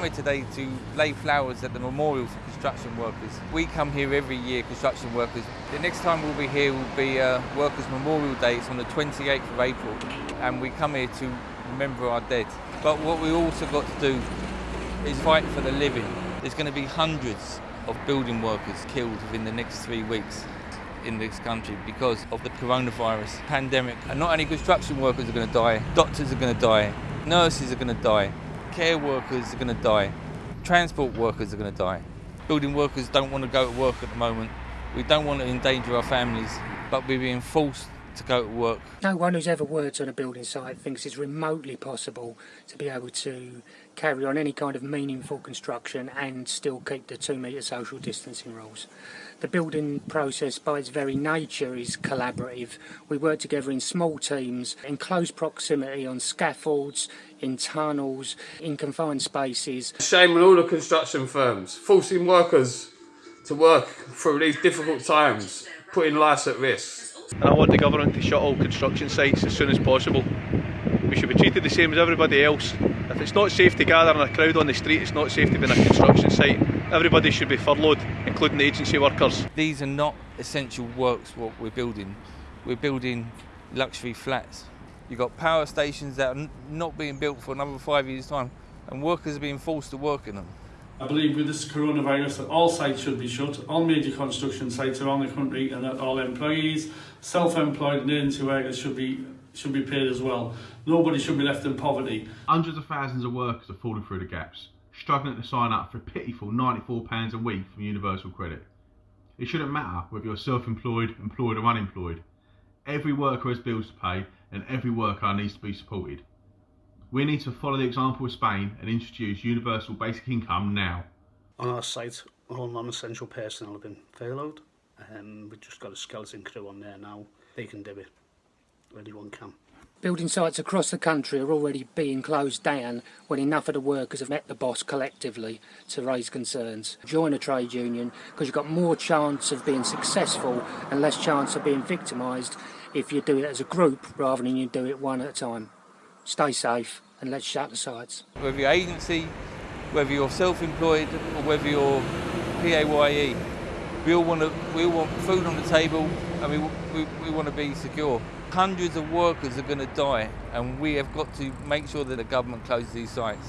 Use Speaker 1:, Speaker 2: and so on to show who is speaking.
Speaker 1: come here today to lay flowers at the memorial for construction workers. We come here every year, construction workers. The next time we'll be here will be uh, Workers' Memorial Day. It's on the 28th of April, and we come here to remember our dead. But what we also got to do is fight for the living. There's going to be hundreds of building workers killed within the next three weeks in this country because of the coronavirus pandemic. And not only construction workers are going to die, doctors are going to die, nurses are going to die, care workers are going to die, transport workers are going to die. Building workers don't want to go to work at the moment. We don't want to endanger our families, but we're being forced to go to work.
Speaker 2: No one who's ever worked on a building site thinks it's remotely possible to be able to carry on any kind of meaningful construction and still keep the two metre social distancing rules. The building process by its very nature is collaborative. We work together in small teams, in close proximity on scaffolds, in tunnels, in confined spaces.
Speaker 3: Shame on all the construction firms, forcing workers to work through these difficult times, putting lives at risk.
Speaker 4: And I want the government to shut all construction sites as soon as possible. We should be treated the same as everybody else. If it's not safe to gather in a crowd on the street, it's not safe to be in a construction site. Everybody should be furloughed, including the agency workers.
Speaker 1: These are not essential works what we're building. We're building luxury flats. You've got power stations that are not being built for another five years' time, and workers are being forced to work in them.
Speaker 5: I believe with this coronavirus that all sites should be shut, all major construction sites around the country, and that all employees, self-employed and agency workers should be should be paid as well. Nobody should be left in poverty.
Speaker 6: Hundreds of thousands of workers are falling through the gaps, struggling to sign up for a pitiful £94 a week from Universal Credit. It shouldn't matter whether you're self-employed, employed or unemployed. Every worker has bills to pay and every worker needs to be supported. We need to follow the example of Spain and introduce universal basic income now.
Speaker 7: On our site, all non-essential personnel have been furloughed. Um, we've just got a skeleton crew on there now. They can do it. Anyone can.
Speaker 2: Building sites across the country are already being closed down when enough of the workers have met the boss collectively to raise concerns. Join a trade union because you've got more chance of being successful and less chance of being victimised if you do it as a group rather than you do it one at a time. Stay safe and let's shut the sites.
Speaker 1: Whether you're agency, whether you're self-employed or whether you're PAYE, we all want to, we all want food on the table and we, we, we want to be secure. Hundreds of workers are going to die and we have got to make sure that the government closes these sites.